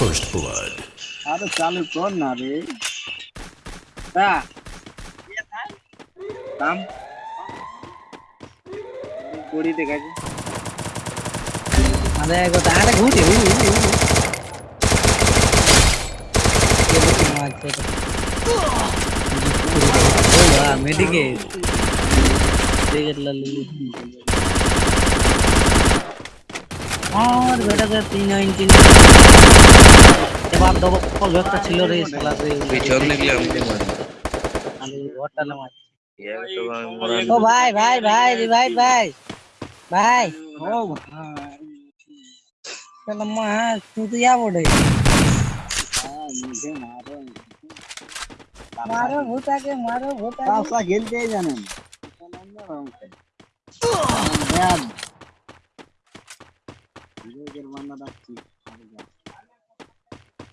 First blood. আরে চালু কর না রে তা কাম गोड़ी देखा जी अरे गोता अरे घूटी हुई हुई हुई ये लोग क्या मार चुके ओ वाह मेरी के देख लल्लू और बेटा का तीन इंच जब आप दो कॉल একটা ছিল রে শালা রে পিছন দেখলে আমাকে মারে আমি ঘরটালে মার ইয়ার তো আমি মরা ও ভাই ভাই ভাই রিভাইভ ভাই ভাই ও ভাই শালা মা তুই তো যা বড়ে হ্যাঁ, মুঝে মারো মারো ভূতাকে মারো ভূতাকে কাপড়া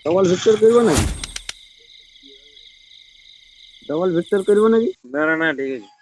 ડબલ વિક્ટર કર્યો ને ડબલ વિક્ટર કર્યો નથી? ના ના ઠીક છે.